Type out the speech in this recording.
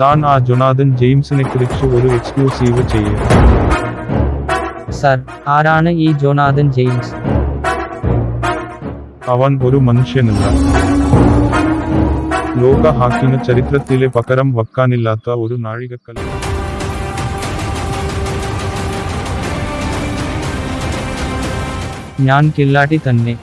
താൻ ആ ജൊനാഥൻ ജെയിംസിനെക്കുറിച്ച് ഒരു എക്സ്ക്ലൂസീവ് ചെയ്യും. സർ ആരാണ് ഈ ജോനാഥൻ ജെയിംസ്? അവൻ ഒരു മനുഷ്യനല്ല. ലോക ഹാക്കിന് ചരിത്രത്തിലെ പകരം വക്കാനില്ലാത്ത ഒരു നാഴികക്കല്ല്. ഞാൻ കില്ലാട്ടി തന്നെ.